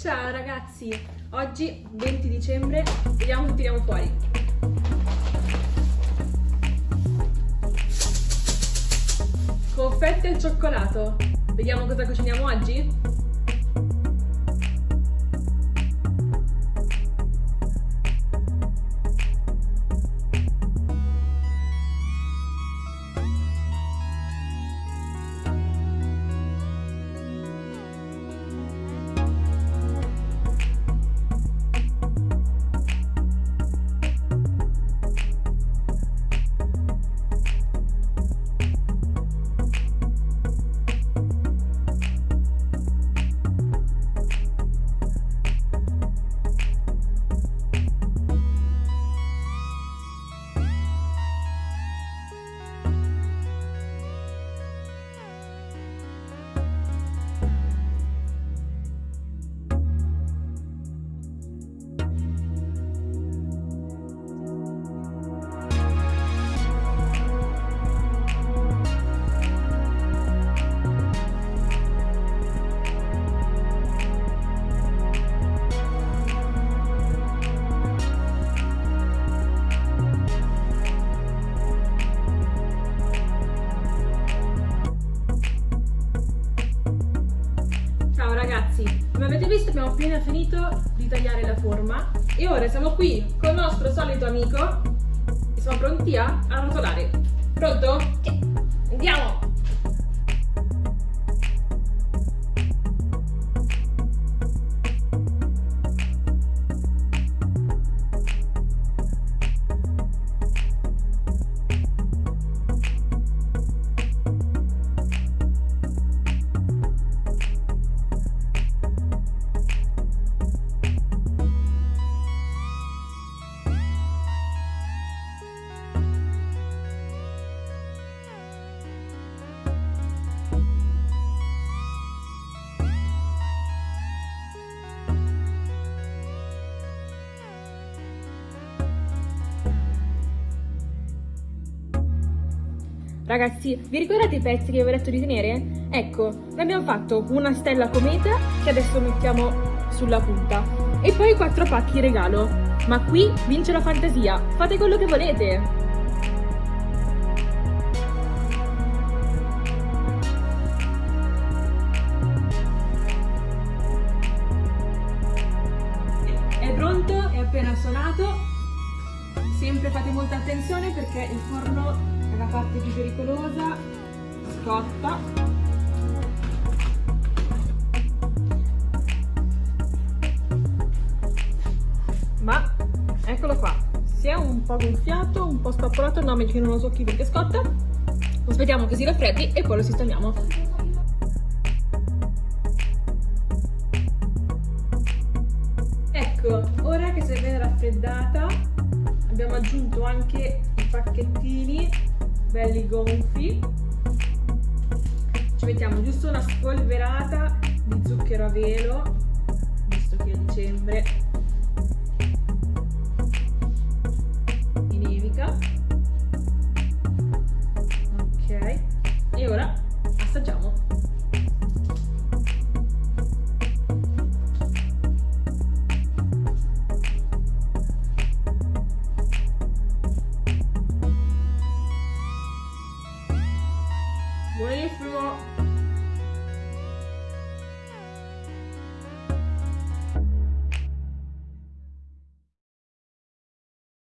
Ciao ragazzi, oggi 20 dicembre, vediamo che tiriamo fuori. Confetti al cioccolato, vediamo cosa cuciniamo oggi? Come avete visto abbiamo appena finito di tagliare la forma e ora siamo qui con il nostro solito amico e siamo pronti a arrotolare. Pronto? Andiamo! Ragazzi, vi ricordate i pezzi che vi avevo detto di tenere? Ecco, ne abbiamo fatto una stella cometa che adesso mettiamo sulla punta e poi quattro pacchi regalo. Ma qui vince la fantasia, fate quello che volete! È pronto, è appena suonato. Sempre fate molta attenzione perché il forno la parte più pericolosa scotta. Ma eccolo qua. Si è un po' gonfiato un po' spappolato no meglio che non lo so chi perché scotta. Aspettiamo che si raffreddi e poi lo sistemiamo. Ecco ora che si è ben raffreddata abbiamo aggiunto anche i pacchettini belli gonfi. Ci mettiamo giusto una spolverata di zucchero a velo visto che è dicembre